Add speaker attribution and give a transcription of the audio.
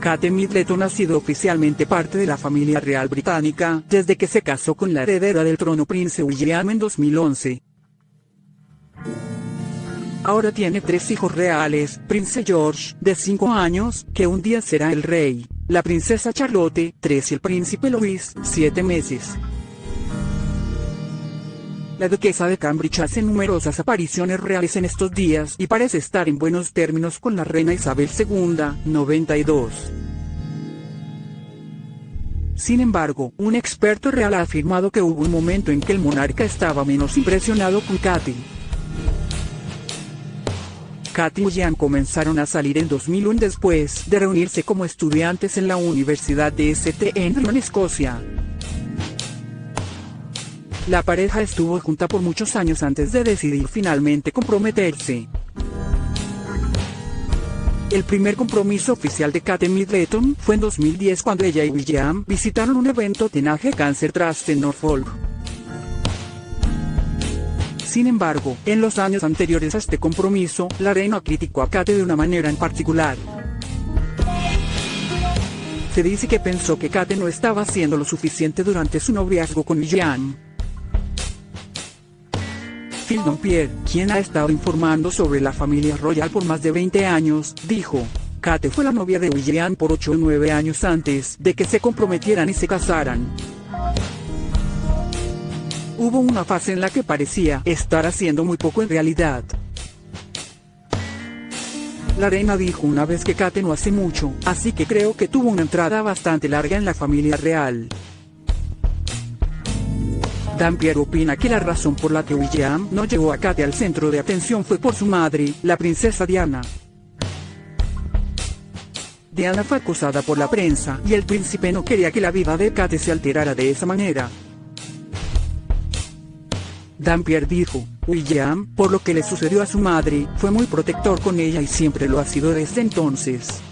Speaker 1: Kate Middleton ha sido oficialmente parte de la familia real británica desde que se casó con la heredera del trono Prince William en 2011. Ahora tiene tres hijos reales, Prince George, de 5 años, que un día será el rey, la princesa Charlotte, 3 y el príncipe Louis, 7 meses. La duquesa de Cambridge hace numerosas apariciones reales en estos días y parece estar en buenos términos con la reina Isabel II, 92. Sin embargo, un experto real ha afirmado que hubo un momento en que el monarca estaba menos impresionado con Katy. Katy y Jan comenzaron a salir en 2001 después de reunirse como estudiantes en la Universidad de St. En Escocia. La pareja estuvo junta por muchos años antes de decidir finalmente comprometerse. El primer compromiso oficial de Kate Middleton fue en 2010 cuando ella y William visitaron un evento de Nage Cancer Trust en Norfolk. Sin embargo, en los años anteriores a este compromiso, la reina criticó a Kate de una manera en particular. Se dice que pensó que Kate no estaba haciendo lo suficiente durante su noviazgo con William. Phil quien ha estado informando sobre la familia royal por más de 20 años, dijo, Kate fue la novia de William por 8 o 9 años antes de que se comprometieran y se casaran. Hubo una fase en la que parecía estar haciendo muy poco en realidad. La reina dijo una vez que Kate no hace mucho, así que creo que tuvo una entrada bastante larga en la familia real. Dampier opina que la razón por la que William no llevó a Kate al centro de atención fue por su madre, la princesa Diana. Diana fue acusada por la prensa y el príncipe no quería que la vida de Kate se alterara de esa manera. Dampier dijo, William, por lo que le sucedió a su madre, fue muy protector con ella y siempre lo ha sido desde entonces.